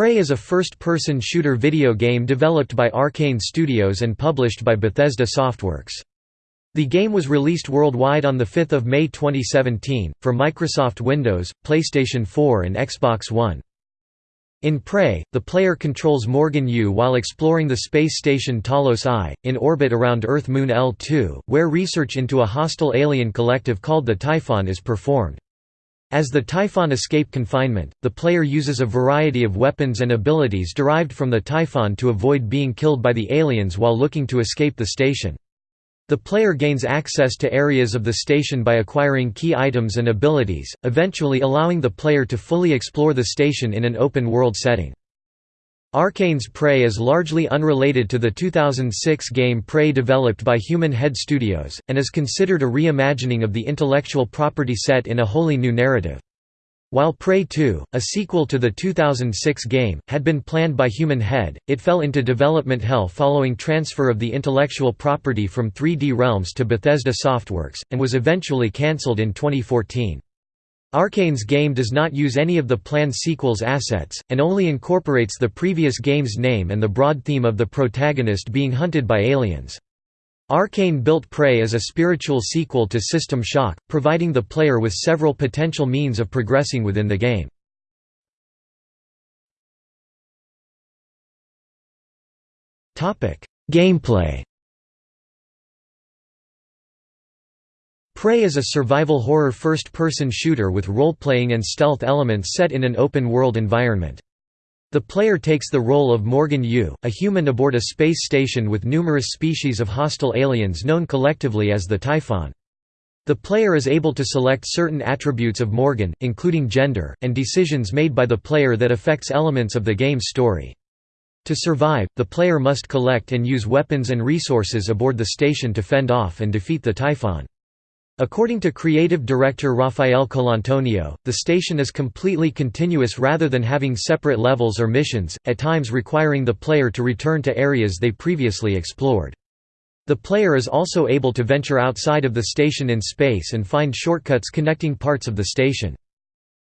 Prey is a first-person shooter video game developed by Arkane Studios and published by Bethesda Softworks. The game was released worldwide on 5 May 2017, for Microsoft Windows, PlayStation 4 and Xbox One. In Prey, the player controls Morgan Yu while exploring the space station Talos I, in orbit around Earth Moon L2, where research into a hostile alien collective called the Typhon is performed. As the Typhon escape confinement, the player uses a variety of weapons and abilities derived from the Typhon to avoid being killed by the aliens while looking to escape the station. The player gains access to areas of the station by acquiring key items and abilities, eventually allowing the player to fully explore the station in an open-world setting. Arkane's Prey is largely unrelated to the 2006 game Prey developed by Human Head Studios, and is considered a reimagining of the intellectual property set in a wholly new narrative. While Prey 2, a sequel to the 2006 game, had been planned by Human Head, it fell into development hell following transfer of the intellectual property from 3D Realms to Bethesda Softworks, and was eventually cancelled in 2014. Arkane's game does not use any of the planned sequel's assets, and only incorporates the previous game's name and the broad theme of the protagonist being hunted by aliens. Arkane built Prey as a spiritual sequel to System Shock, providing the player with several potential means of progressing within the game. Gameplay Prey is a survival horror first-person shooter with role-playing and stealth elements set in an open-world environment. The player takes the role of Morgan Yu, a human aboard a space station with numerous species of hostile aliens known collectively as the Typhon. The player is able to select certain attributes of Morgan, including gender, and decisions made by the player that affects elements of the game's story. To survive, the player must collect and use weapons and resources aboard the station to fend off and defeat the Typhon. According to creative director Rafael Colantonio, the station is completely continuous rather than having separate levels or missions, at times requiring the player to return to areas they previously explored. The player is also able to venture outside of the station in space and find shortcuts connecting parts of the station.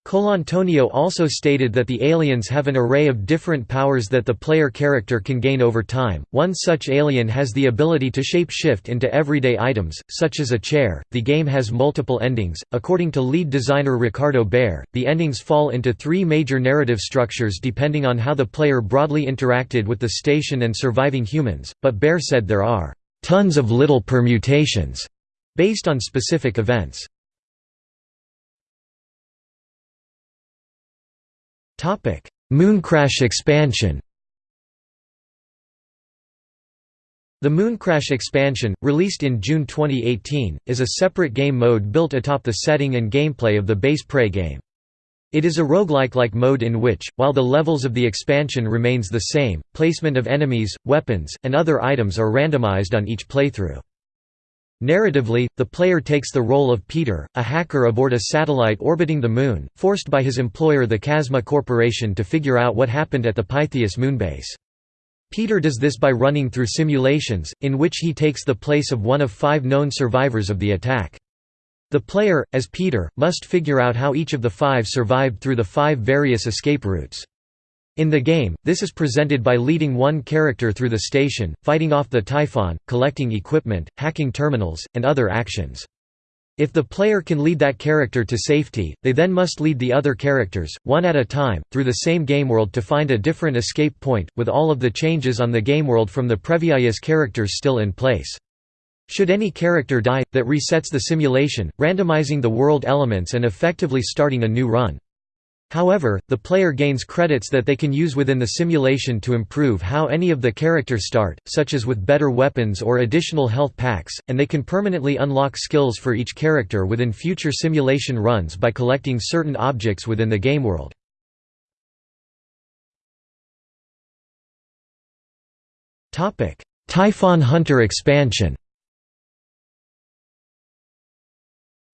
Colantonio also stated that the aliens have an array of different powers that the player character can gain over time. One such alien has the ability to shape shift into everyday items, such as a chair. The game has multiple endings. According to lead designer Ricardo Bare, the endings fall into three major narrative structures depending on how the player broadly interacted with the station and surviving humans, but Bare said there are tons of little permutations based on specific events. Mooncrash expansion The Mooncrash expansion, released in June 2018, is a separate game mode built atop the setting and gameplay of the base Prey game. It is a roguelike-like mode in which, while the levels of the expansion remains the same, placement of enemies, weapons, and other items are randomized on each playthrough. Narratively, the player takes the role of Peter, a hacker aboard a satellite orbiting the Moon, forced by his employer the Kasma Corporation to figure out what happened at the Pytheas moonbase. Peter does this by running through simulations, in which he takes the place of one of five known survivors of the attack. The player, as Peter, must figure out how each of the five survived through the five various escape routes. In the game, this is presented by leading one character through the station, fighting off the Typhon, collecting equipment, hacking terminals, and other actions. If the player can lead that character to safety, they then must lead the other characters, one at a time, through the same game world to find a different escape point, with all of the changes on the game world from the previous characters still in place. Should any character die, that resets the simulation, randomizing the world elements and effectively starting a new run. However, the player gains credits that they can use within the simulation to improve how any of the characters start, such as with better weapons or additional health packs, and they can permanently unlock skills for each character within future simulation runs by collecting certain objects within the game world. Typhon Hunter expansion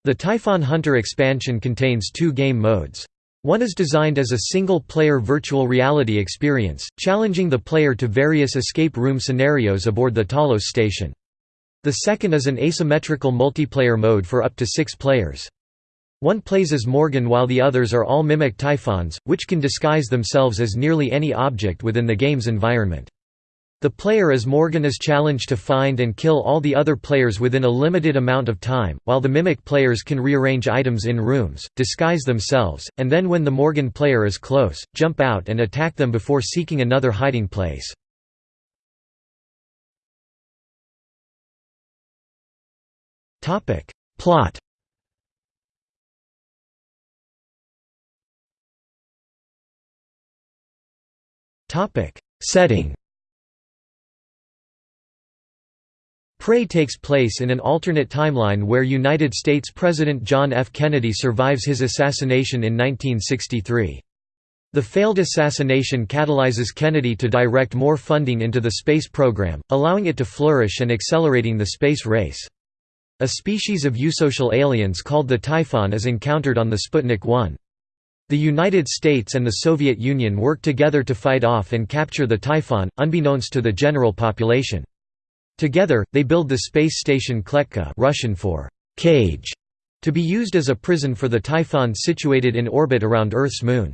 The Typhon Hunter expansion contains two game modes. One is designed as a single-player virtual reality experience, challenging the player to various escape room scenarios aboard the Talos station. The second is an asymmetrical multiplayer mode for up to six players. One plays as Morgan while the others are all mimic Typhons, which can disguise themselves as nearly any object within the game's environment. The player as Morgan is challenged to find and kill all the other players within a limited amount of time, while the Mimic players can rearrange items in rooms, disguise themselves, and then when the Morgan player is close, jump out and attack them before seeking another hiding place. Plot Setting Prey takes place in an alternate timeline where United States President John F. Kennedy survives his assassination in 1963. The failed assassination catalyzes Kennedy to direct more funding into the space program, allowing it to flourish and accelerating the space race. A species of eusocial aliens called the Typhon is encountered on the Sputnik 1. The United States and the Soviet Union work together to fight off and capture the Typhon, unbeknownst to the general population. Together, they build the space station Kletka Russian for cage, to be used as a prison for the Typhon situated in orbit around Earth's moon.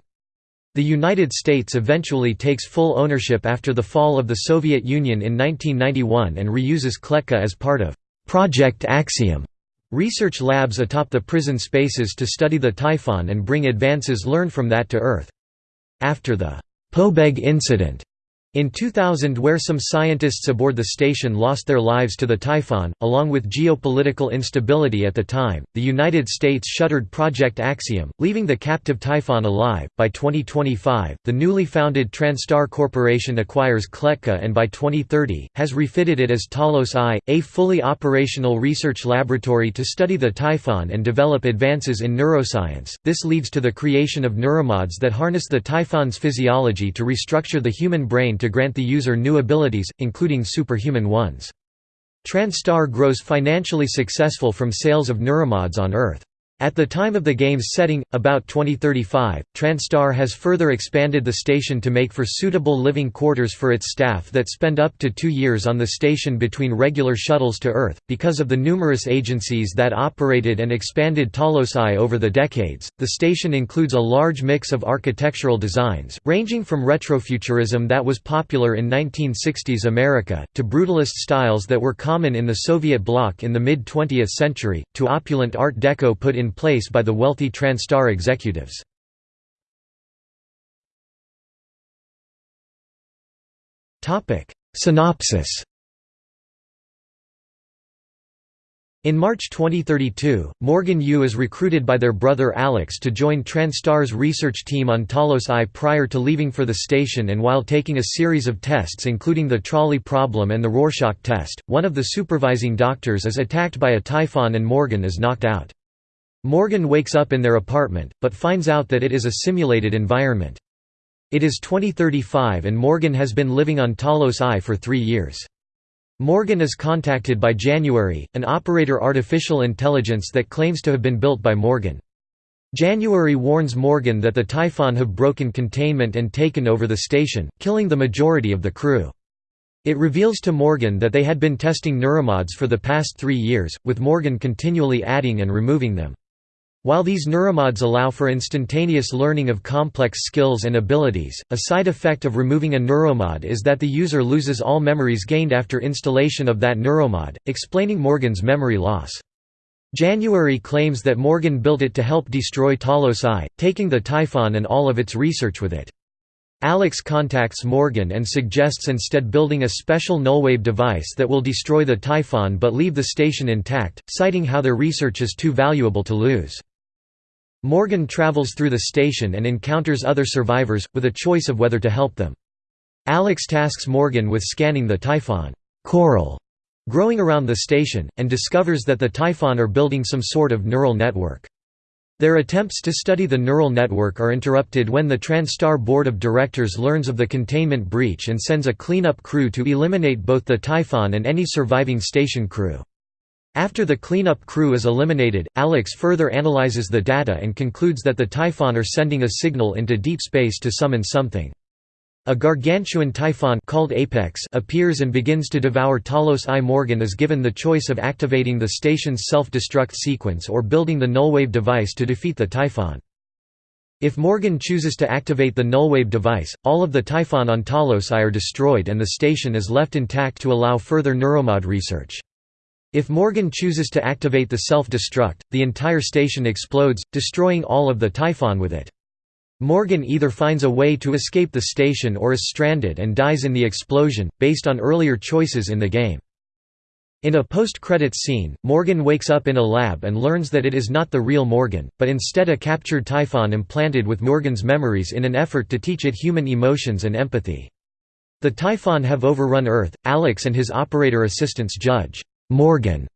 The United States eventually takes full ownership after the fall of the Soviet Union in 1991 and reuses Kletka as part of Project Axiom, Research labs atop the prison spaces to study the Typhon and bring advances learned from that to Earth. After the Pobeg incident, in 2000 where some scientists aboard the station lost their lives to the Typhon, along with geopolitical instability at the time, the United States shuttered Project Axiom, leaving the captive Typhon alive. By 2025, the newly founded Transtar Corporation acquires Kletka and by 2030, has refitted it as Talos I, a fully operational research laboratory to study the Typhon and develop advances in neuroscience. This leads to the creation of neuromods that harness the Typhon's physiology to restructure the human brain to grant the user new abilities, including superhuman ones. TranStar grows financially successful from sales of neuromods on Earth. At the time of the game's setting, about 2035, TranStar has further expanded the station to make for suitable living quarters for its staff that spend up to two years on the station between regular shuttles to Earth. Because of the numerous agencies that operated and expanded Talos I over the decades, the station includes a large mix of architectural designs, ranging from retrofuturism that was popular in 1960s America, to brutalist styles that were common in the Soviet bloc in the mid 20th century, to opulent Art Deco put in place by the wealthy TranStar executives. Synopsis In March 2032, Morgan Yu is recruited by their brother Alex to join TranStar's research team on Talos I prior to leaving for the station and while taking a series of tests including the trolley problem and the Rorschach test, one of the supervising doctors is attacked by a typhon and Morgan is knocked out. Morgan wakes up in their apartment, but finds out that it is a simulated environment. It is 2035 and Morgan has been living on Talos I for three years. Morgan is contacted by January, an operator artificial intelligence that claims to have been built by Morgan. January warns Morgan that the Typhon have broken containment and taken over the station, killing the majority of the crew. It reveals to Morgan that they had been testing neuromods for the past three years, with Morgan continually adding and removing them. While these neuromods allow for instantaneous learning of complex skills and abilities, a side effect of removing a neuromod is that the user loses all memories gained after installation of that neuromod, explaining Morgan's memory loss. January claims that Morgan built it to help destroy Talos I, taking the Typhon and all of its research with it. Alex contacts Morgan and suggests instead building a special nullwave device that will destroy the Typhon but leave the station intact, citing how their research is too valuable to lose. Morgan travels through the station and encounters other survivors, with a choice of whether to help them. Alex tasks Morgan with scanning the Typhon coral growing around the station, and discovers that the Typhon are building some sort of neural network. Their attempts to study the neural network are interrupted when the TranStar board of directors learns of the containment breach and sends a cleanup crew to eliminate both the Typhon and any surviving station crew. After the cleanup crew is eliminated, Alex further analyzes the data and concludes that the Typhon are sending a signal into deep space to summon something. A gargantuan typhon called Apex appears and begins to devour Talos I. Morgan is given the choice of activating the station's self-destruct sequence or building the nullwave device to defeat the typhon. If Morgan chooses to activate the nullwave device, all of the Typhon on Talos I are destroyed and the station is left intact to allow further neuromod research. If Morgan chooses to activate the self-destruct, the entire station explodes, destroying all of the Typhon with it. Morgan either finds a way to escape the station or is stranded and dies in the explosion, based on earlier choices in the game. In a post-credits scene, Morgan wakes up in a lab and learns that it is not the real Morgan, but instead a captured Typhon implanted with Morgan's memories in an effort to teach it human emotions and empathy. The Typhon have overrun Earth, Alex and his operator assistants judge Morgan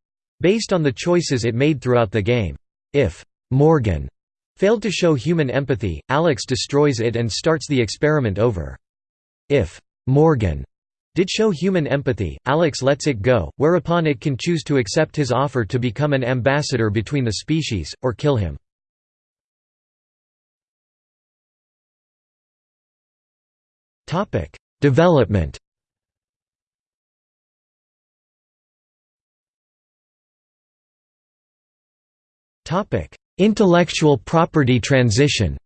based on the choices it made throughout the game. If Morgan failed to show human empathy, Alex destroys it and starts the experiment over. If Morgan did show human empathy, Alex lets it go, whereupon it can choose to accept his offer to become an ambassador between the species, or kill him. Development Intellectual property transition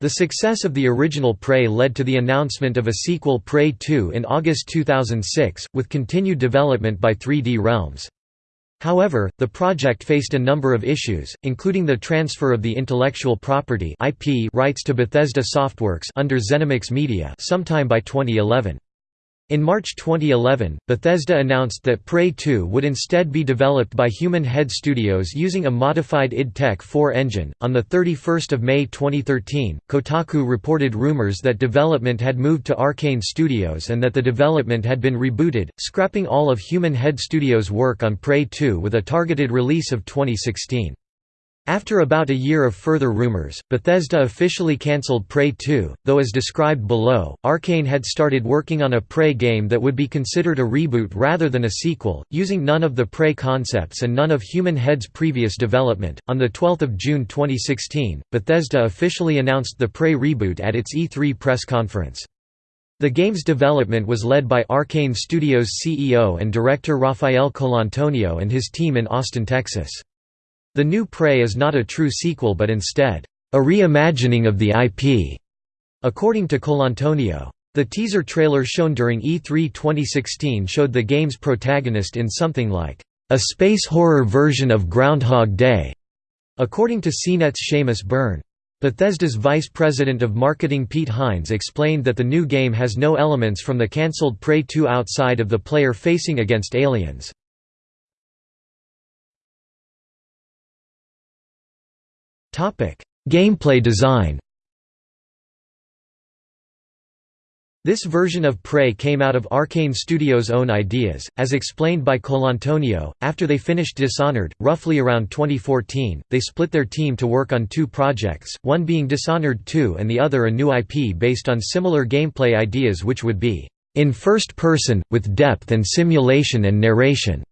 The success of the original Prey led to the announcement of a sequel Prey 2 in August 2006, with continued development by 3D Realms. However, the project faced a number of issues, including the transfer of the intellectual property IP rights to Bethesda Softworks under ZeniMax Media sometime by 2011. In March 2011, Bethesda announced that Prey 2 would instead be developed by Human Head Studios using a modified id Tech 4 engine. On the 31st of May 2013, Kotaku reported rumors that development had moved to Arkane Studios and that the development had been rebooted, scrapping all of Human Head Studios' work on Prey 2 with a targeted release of 2016. After about a year of further rumors, Bethesda officially cancelled Prey 2, though as described below, Arkane had started working on a Prey game that would be considered a reboot rather than a sequel, using none of the Prey concepts and none of Human Head's previous development. On the 12th of June 2016, Bethesda officially announced the Prey reboot at its E3 press conference. The game's development was led by Arkane Studios CEO and director Rafael Colantonio and his team in Austin, Texas. The new Prey is not a true sequel but instead, a reimagining of the IP, according to Colantonio. The teaser trailer shown during E3 2016 showed the game's protagonist in something like, a space horror version of Groundhog Day, according to CNET's Seamus Byrne. Bethesda's vice president of marketing Pete Hines explained that the new game has no elements from the cancelled Prey 2 outside of the player facing against aliens. Gameplay design. This version of Prey came out of Arkane Studios' own ideas, as explained by Colantonio. After they finished Dishonored, roughly around 2014, they split their team to work on two projects, one being Dishonored 2 and the other a new IP based on similar gameplay ideas which would be in first person, with depth and simulation and narration.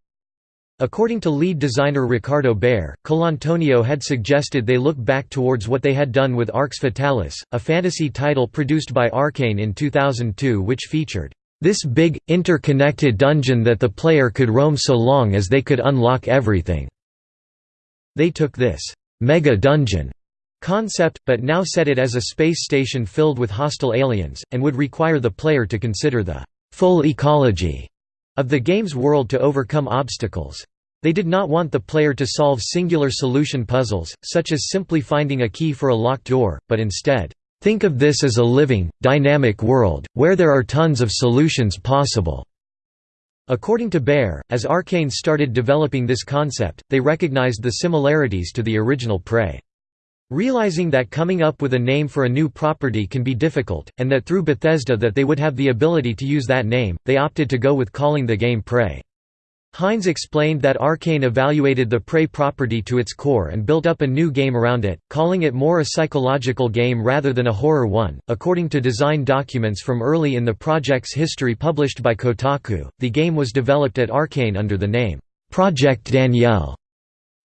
According to lead designer Ricardo Bare, Colantonio had suggested they look back towards what they had done with Arx Fatalis, a fantasy title produced by Arkane in 2002 which featured, "...this big, interconnected dungeon that the player could roam so long as they could unlock everything." They took this, "...mega dungeon." concept, but now set it as a space station filled with hostile aliens, and would require the player to consider the full ecology of the game's world to overcome obstacles. They did not want the player to solve singular solution puzzles, such as simply finding a key for a locked door, but instead, "...think of this as a living, dynamic world, where there are tons of solutions possible." According to Bare, as Arkane started developing this concept, they recognized the similarities to the original Prey. Realizing that coming up with a name for a new property can be difficult, and that through Bethesda that they would have the ability to use that name, they opted to go with calling the game Prey. Hines explained that Arkane evaluated the Prey property to its core and built up a new game around it, calling it more a psychological game rather than a horror one. According to design documents from early in the project's history published by Kotaku, the game was developed at Arkane under the name Project Danielle.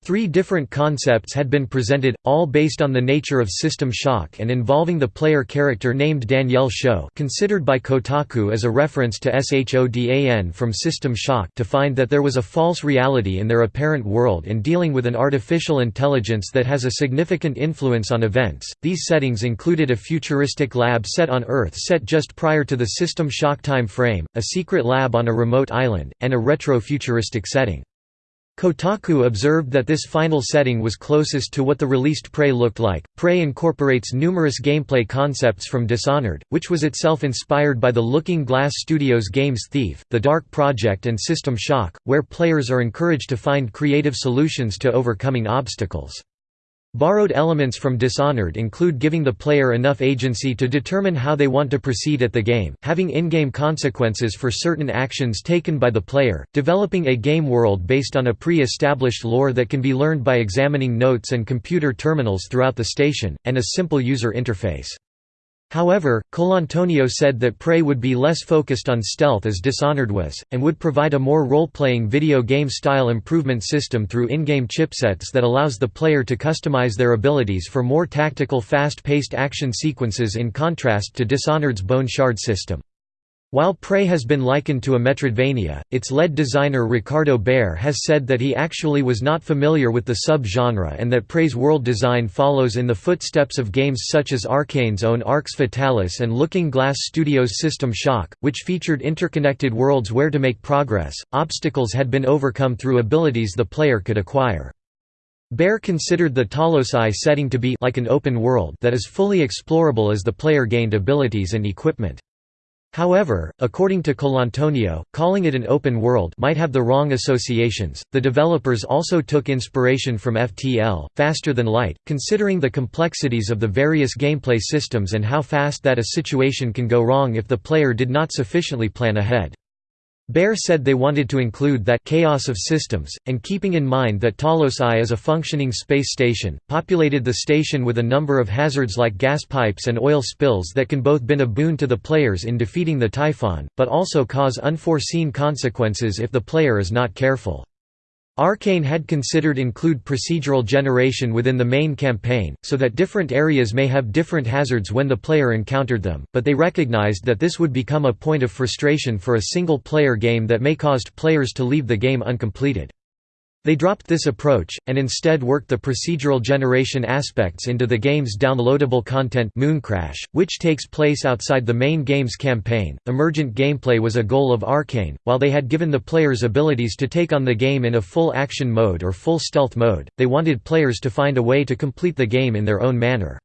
Three different concepts had been presented, all based on the nature of System Shock and involving the player character named Danielle Sho considered by Kotaku as a reference to SHODAN from System Shock to find that there was a false reality in their apparent world and dealing with an artificial intelligence that has a significant influence on events. These settings included a futuristic lab set on Earth set just prior to the System Shock time frame, a secret lab on a remote island, and a retro-futuristic setting. Kotaku observed that this final setting was closest to what the released Prey looked like. Prey incorporates numerous gameplay concepts from Dishonored, which was itself inspired by the Looking Glass Studios games Thief, The Dark Project, and System Shock, where players are encouraged to find creative solutions to overcoming obstacles. Borrowed elements from Dishonored include giving the player enough agency to determine how they want to proceed at the game, having in-game consequences for certain actions taken by the player, developing a game world based on a pre-established lore that can be learned by examining notes and computer terminals throughout the station, and a simple user interface. However, Colantonio said that Prey would be less focused on stealth as Dishonored was, and would provide a more role-playing video game-style improvement system through in-game chipsets that allows the player to customize their abilities for more tactical fast-paced action sequences in contrast to Dishonored's Bone Shard system. While Prey has been likened to a Metroidvania, its lead designer Ricardo Bare has said that he actually was not familiar with the sub-genre and that Prey's world design follows in the footsteps of games such as Arkane's own Arx Fatalis and Looking Glass Studios' System Shock, which featured interconnected worlds where to make progress, obstacles had been overcome through abilities the player could acquire. Bare considered the Talos I setting to be like an open world that is fully explorable as the player gained abilities and equipment. However, according to Colantonio, calling it an open world might have the wrong associations. The developers also took inspiration from FTL, Faster Than Light, considering the complexities of the various gameplay systems and how fast that a situation can go wrong if the player did not sufficiently plan ahead. Bare said they wanted to include that chaos of systems, and keeping in mind that Talos I is a functioning space station, populated the station with a number of hazards like gas pipes and oil spills that can both been a boon to the players in defeating the Typhon, but also cause unforeseen consequences if the player is not careful. Arkane had considered include procedural generation within the main campaign, so that different areas may have different hazards when the player encountered them, but they recognized that this would become a point of frustration for a single-player game that may caused players to leave the game uncompleted. They dropped this approach, and instead worked the procedural generation aspects into the game's downloadable content Mooncrash, which takes place outside the main game's campaign. Emergent gameplay was a goal of Arkane, while they had given the players abilities to take on the game in a full action mode or full stealth mode, they wanted players to find a way to complete the game in their own manner.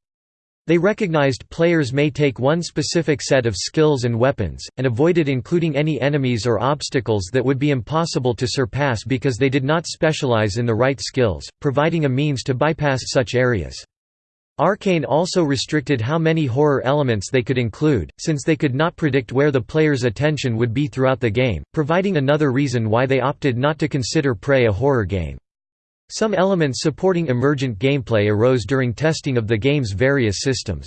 They recognized players may take one specific set of skills and weapons, and avoided including any enemies or obstacles that would be impossible to surpass because they did not specialize in the right skills, providing a means to bypass such areas. Arkane also restricted how many horror elements they could include, since they could not predict where the player's attention would be throughout the game, providing another reason why they opted not to consider Prey a horror game. Some elements supporting emergent gameplay arose during testing of the game's various systems.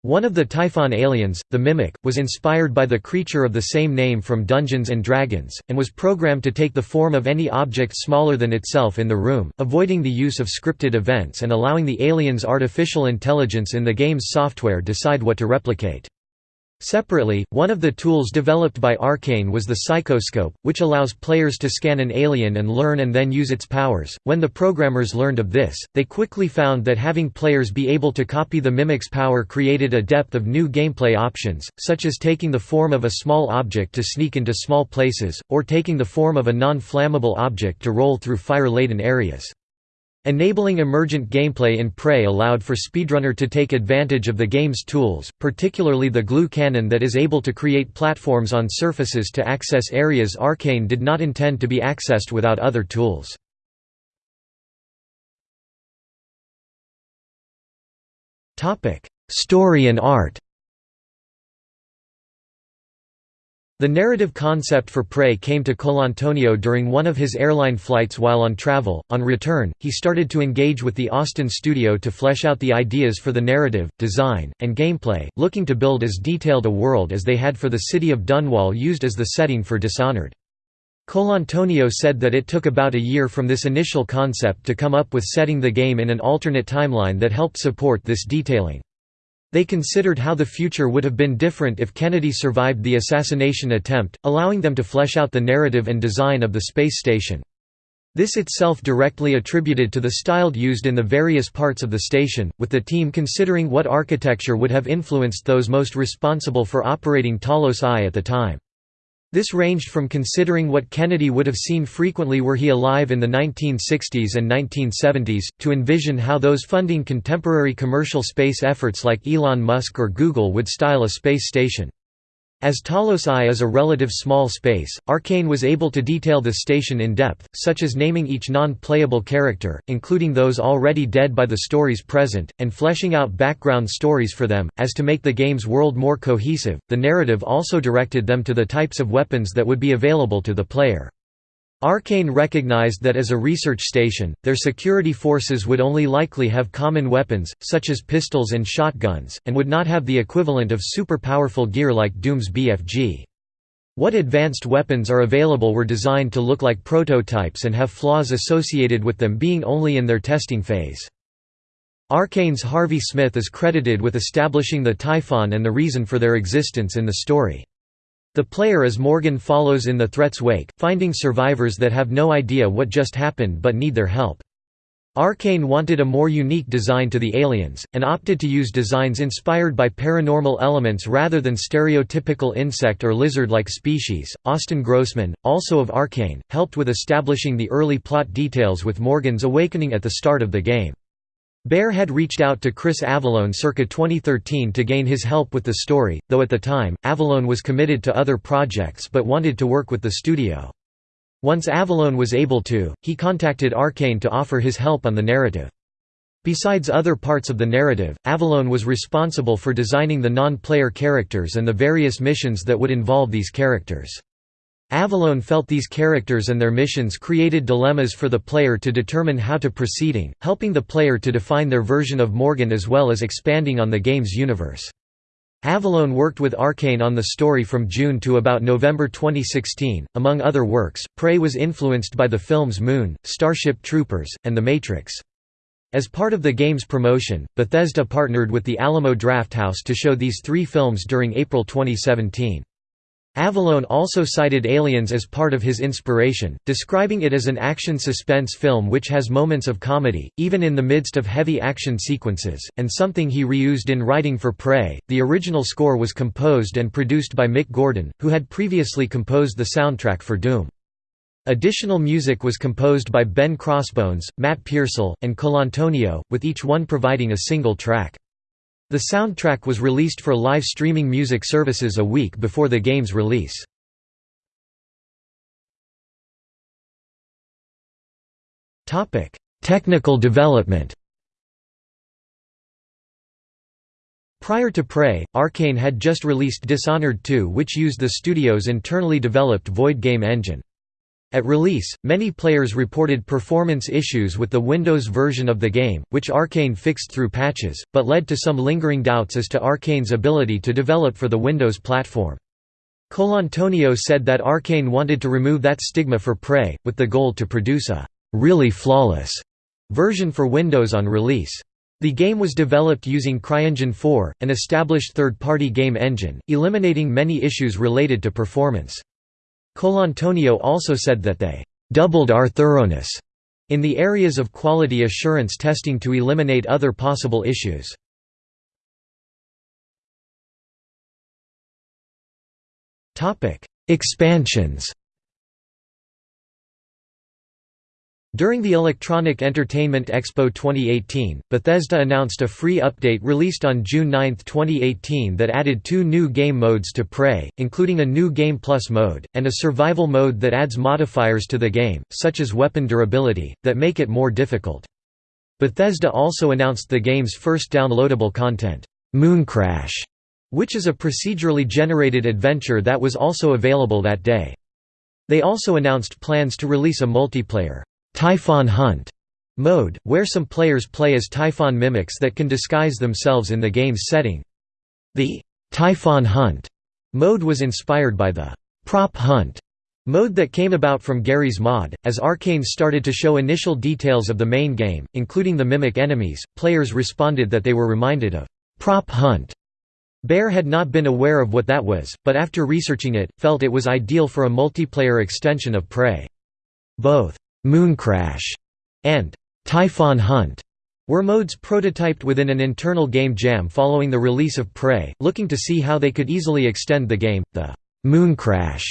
One of the Typhon aliens, the Mimic, was inspired by the creature of the same name from Dungeons & Dragons, and was programmed to take the form of any object smaller than itself in the room, avoiding the use of scripted events and allowing the alien's artificial intelligence in the game's software decide what to replicate. Separately, one of the tools developed by Arkane was the Psychoscope, which allows players to scan an alien and learn and then use its powers. When the programmers learned of this, they quickly found that having players be able to copy the mimic's power created a depth of new gameplay options, such as taking the form of a small object to sneak into small places, or taking the form of a non-flammable object to roll through fire-laden areas. Enabling emergent gameplay in Prey allowed for Speedrunner to take advantage of the game's tools, particularly the glue cannon that is able to create platforms on surfaces to access areas Arkane did not intend to be accessed without other tools. Story and art The narrative concept for Prey came to Colantonio during one of his airline flights while on travel. On return, he started to engage with the Austin studio to flesh out the ideas for the narrative, design, and gameplay, looking to build as detailed a world as they had for the city of Dunwall used as the setting for Dishonored. Colantonio said that it took about a year from this initial concept to come up with setting the game in an alternate timeline that helped support this detailing. They considered how the future would have been different if Kennedy survived the assassination attempt, allowing them to flesh out the narrative and design of the space station. This itself directly attributed to the style used in the various parts of the station, with the team considering what architecture would have influenced those most responsible for operating Talos I at the time. This ranged from considering what Kennedy would have seen frequently were he alive in the 1960s and 1970s, to envision how those funding contemporary commercial space efforts like Elon Musk or Google would style a space station. As Talos I is a relative small space, Arkane was able to detail the station in depth, such as naming each non-playable character, including those already dead by the stories present, and fleshing out background stories for them, as to make the game's world more cohesive. The narrative also directed them to the types of weapons that would be available to the player. Arkane recognized that as a research station, their security forces would only likely have common weapons, such as pistols and shotguns, and would not have the equivalent of super-powerful gear like Doom's BFG. What advanced weapons are available were designed to look like prototypes and have flaws associated with them being only in their testing phase. Arkane's Harvey Smith is credited with establishing the Typhon and the reason for their existence in the story. The player as Morgan follows in the threat's wake, finding survivors that have no idea what just happened but need their help. Arkane wanted a more unique design to the aliens, and opted to use designs inspired by paranormal elements rather than stereotypical insect or lizard-like species. Austin Grossman, also of Arkane, helped with establishing the early plot details with Morgan's awakening at the start of the game. Bare had reached out to Chris Avellone circa 2013 to gain his help with the story, though at the time, Avellone was committed to other projects but wanted to work with the studio. Once Avellone was able to, he contacted Arkane to offer his help on the narrative. Besides other parts of the narrative, Avellone was responsible for designing the non-player characters and the various missions that would involve these characters. Avellone felt these characters and their missions created dilemmas for the player to determine how to proceeding, helping the player to define their version of Morgan as well as expanding on the game's universe. Avellone worked with Arkane on the story from June to about November 2016. Among other works, Prey was influenced by the films Moon, Starship Troopers, and The Matrix. As part of the game's promotion, Bethesda partnered with the Alamo Drafthouse to show these three films during April 2017. Avellone also cited Aliens as part of his inspiration, describing it as an action-suspense film which has moments of comedy, even in the midst of heavy action sequences, and something he reused in writing for Prey. The original score was composed and produced by Mick Gordon, who had previously composed the soundtrack for Doom. Additional music was composed by Ben Crossbones, Matt Pearsall, and Colantonio, with each one providing a single track. The soundtrack was released for live streaming music services a week before the game's release. Technical development Prior to Prey, Arkane had just released Dishonored 2 which used the studio's internally developed Void game engine. At release, many players reported performance issues with the Windows version of the game, which Arkane fixed through patches, but led to some lingering doubts as to Arkane's ability to develop for the Windows platform. Colantonio said that Arkane wanted to remove that stigma for Prey, with the goal to produce a «really flawless» version for Windows on release. The game was developed using CryEngine 4, an established third-party game engine, eliminating many issues related to performance. Colantonio also said that they doubled our thoroughness in the areas of quality assurance testing to eliminate other possible issues. Expansions During the Electronic Entertainment Expo 2018, Bethesda announced a free update released on June 9, 2018 that added two new game modes to Prey, including a new Game Plus mode, and a survival mode that adds modifiers to the game, such as weapon durability, that make it more difficult. Bethesda also announced the game's first downloadable content, Mooncrash, which is a procedurally generated adventure that was also available that day. They also announced plans to release a multiplayer Typhon Hunt mode, where some players play as Typhon mimics that can disguise themselves in the game's setting. The Typhon Hunt mode was inspired by the Prop Hunt Mode that came about from Garry's Mod, as Arkane started to show initial details of the main game, including the mimic enemies, players responded that they were reminded of Prop Hunt. Bare had not been aware of what that was, but after researching it, felt it was ideal for a multiplayer extension of Prey. Both Mooncrash and Typhon Hunt were modes prototyped within an internal game jam following the release of Prey, looking to see how they could easily extend the game. The Mooncrash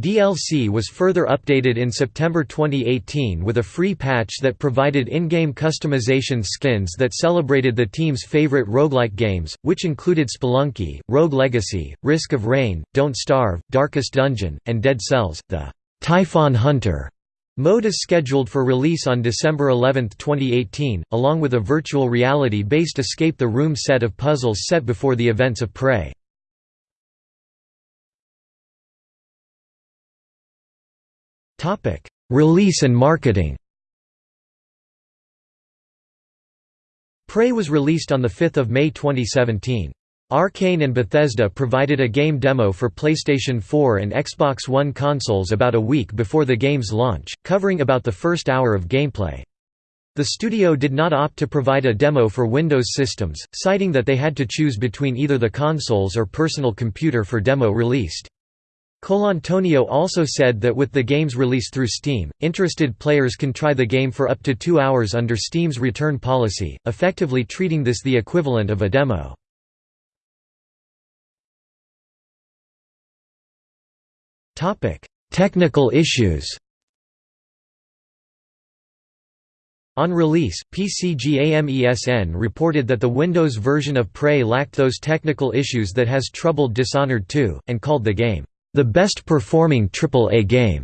DLC was further updated in September 2018 with a free patch that provided in-game customization skins that celebrated the team's favorite roguelike games, which included Spelunky, Rogue Legacy, Risk of Rain, Don't Starve, Darkest Dungeon, and Dead Cells. The Typhon Hunter mode is scheduled for release on December 11, 2018, along with a virtual reality-based Escape the Room set of puzzles set before the events of Prey. Release and marketing Prey was released on 5 May 2017. Arkane and Bethesda provided a game demo for PlayStation 4 and Xbox One consoles about a week before the game's launch, covering about the first hour of gameplay. The studio did not opt to provide a demo for Windows systems, citing that they had to choose between either the consoles or personal computer for demo released. Colantonio also said that with the game's release through Steam, interested players can try the game for up to two hours under Steam's return policy, effectively treating this the equivalent of a demo. Technical issues On release, PCGAMESN reported that the Windows version of Prey lacked those technical issues that has troubled Dishonored 2, and called the game the best performing AAA game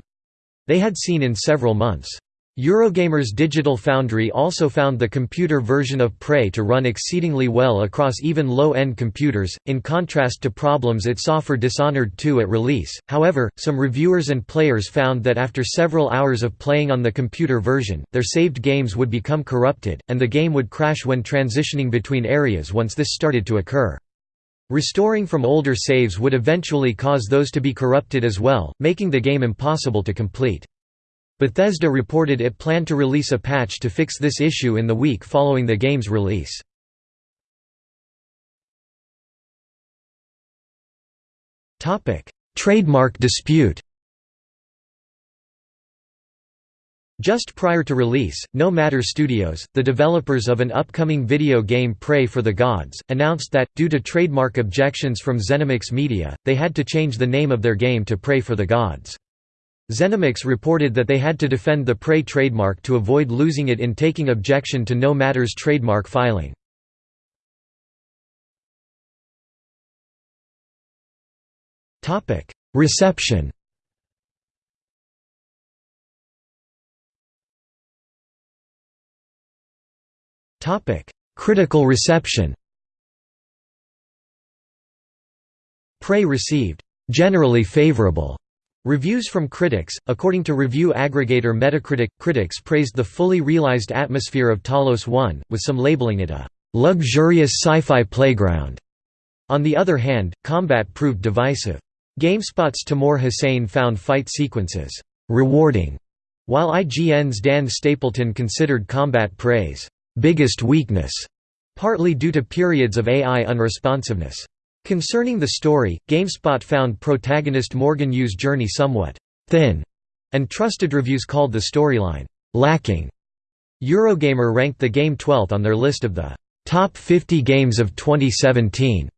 they had seen in several months. Eurogamer's Digital Foundry also found the computer version of Prey to run exceedingly well across even low-end computers, in contrast to problems it saw for Dishonored 2 at release. However, some reviewers and players found that after several hours of playing on the computer version, their saved games would become corrupted, and the game would crash when transitioning between areas once this started to occur. Restoring from older saves would eventually cause those to be corrupted as well, making the game impossible to complete. Bethesda reported it planned to release a patch to fix this issue in the week following the game's release. Trademark dispute Just prior to release, No Matter Studios, the developers of an upcoming video game Prey for the Gods, announced that, due to trademark objections from Zenimax Media, they had to change the name of their game to Praey for the Gods. Zenimax reported that they had to defend the Prey trademark to avoid losing it in taking objection to No Matter's trademark filing. Reception. Critical reception. Prey received generally favorable reviews from critics. According to review aggregator Metacritic, critics praised the fully realized atmosphere of Talos 1, with some labeling it a luxurious sci-fi playground. On the other hand, combat proved divisive. GameSpot's Tamoor Hussain found fight sequences rewarding, while IGN's Dan Stapleton considered combat Prey's biggest weakness, partly due to periods of AI unresponsiveness. Concerning the story, GameSpot found protagonist Morgan Yu's journey somewhat thin, and trusted reviews called the storyline lacking. Eurogamer ranked the game 12th on their list of the top 50 games of 2017.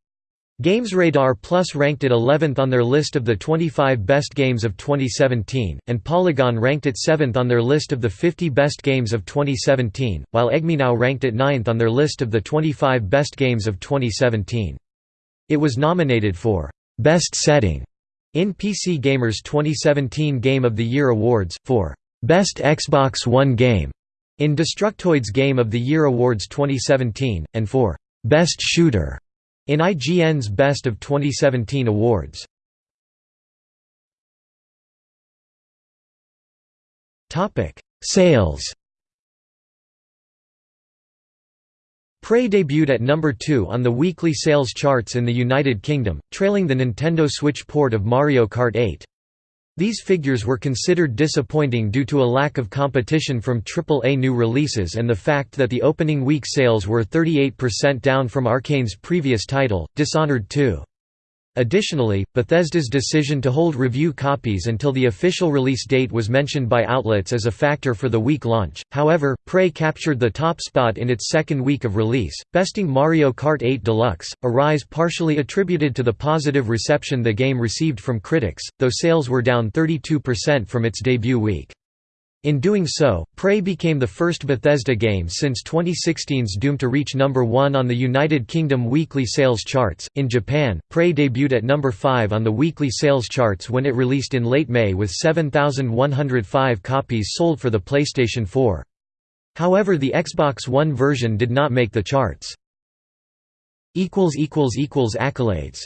GamesRadar Plus ranked it 11th on their list of the 25 best games of 2017, and Polygon ranked it 7th on their list of the 50 best games of 2017, while EGMNow ranked it 9th on their list of the 25 best games of 2017. It was nominated for Best Setting in PC Gamer's 2017 Game of the Year Awards, for Best Xbox One Game in Destructoid's Game of the Year Awards 2017, and for Best Shooter in IGN's Best of 2017 awards. Sales Prey debuted at number 2 on the weekly sales charts in the United Kingdom, trailing the Nintendo Switch port of Mario Kart 8. These figures were considered disappointing due to a lack of competition from AAA new releases and the fact that the opening week sales were 38% down from Arkane's previous title, Dishonored 2. Additionally, Bethesda's decision to hold review copies until the official release date was mentioned by outlets as a factor for the week launch. However, Prey captured the top spot in its second week of release, besting Mario Kart 8 Deluxe, a rise partially attributed to the positive reception the game received from critics, though sales were down 32% from its debut week. In doing so, Prey became the first Bethesda game since 2016's Doom to reach number 1 on the United Kingdom weekly sales charts. In Japan, Prey debuted at number 5 on the weekly sales charts when it released in late May with 7,105 copies sold for the PlayStation 4. However, the Xbox One version did not make the charts. equals equals equals Accolades